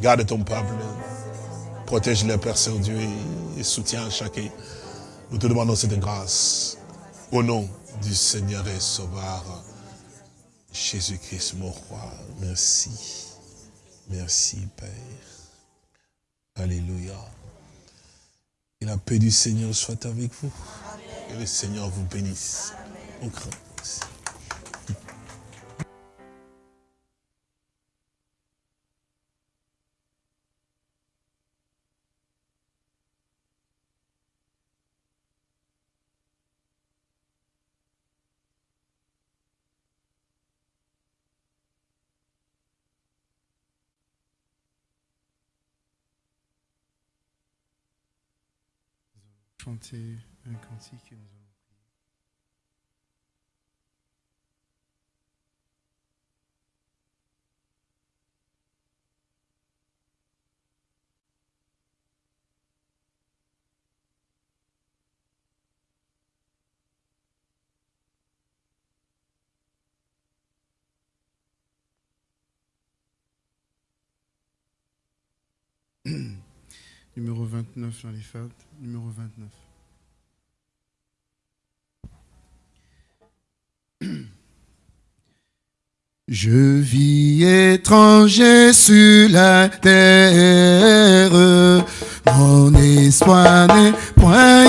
Garde ton peuple. Protège le Père Saint-Dieu et soutiens chacun. Nous te demandons cette grâce. Au nom du Seigneur et Sauveur, Jésus-Christ, mon roi. Merci. Merci, Père. Alléluia. Et la paix du Seigneur soit avec vous. Et le Seigneur vous bénisse. Au grand. Chanter un cantique et nous Numéro 29 dans les numéro 29. Je vis étranger sur la terre, mon espoir n'est point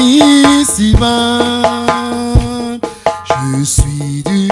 ici-bas. Je suis du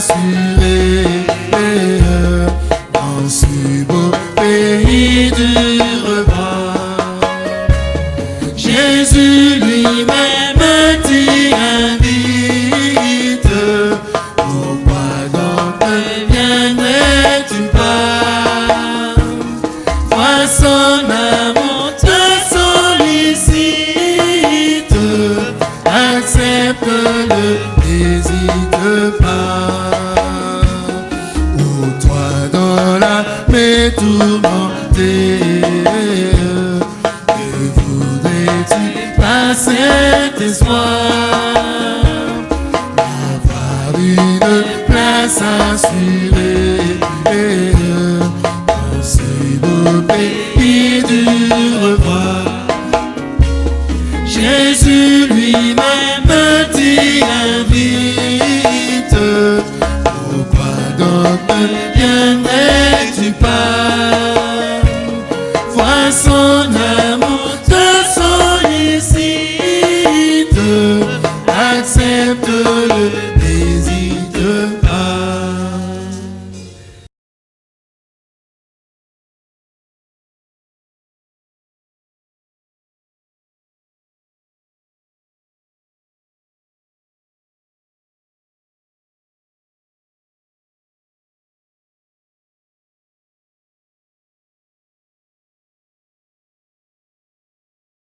place